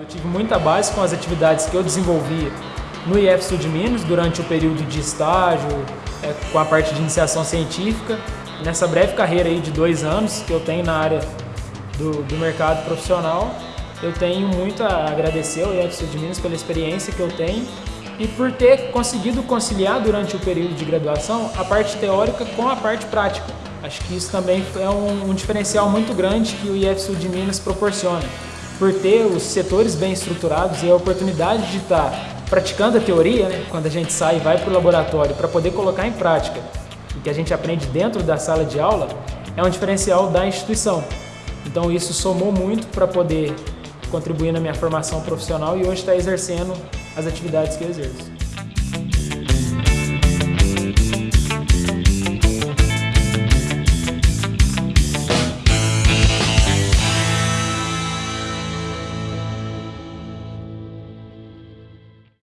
Eu tive muita base com as atividades que eu desenvolvi no IF Sul de Minas durante o período de estágio, é, com a parte de iniciação científica. Nessa breve carreira aí de dois anos que eu tenho na área do, do mercado profissional, eu tenho muito a agradecer ao IF Sul de Minas pela experiência que eu tenho e por ter conseguido conciliar durante o período de graduação a parte teórica com a parte prática. Acho que isso também é um, um diferencial muito grande que o IF Sul de Minas proporciona. Por ter os setores bem estruturados e a oportunidade de estar praticando a teoria, né, quando a gente sai e vai para o laboratório para poder colocar em prática o que a gente aprende dentro da sala de aula, é um diferencial da instituição. Então isso somou muito para poder contribuir na minha formação profissional e hoje está exercendo as atividades que eu exerço.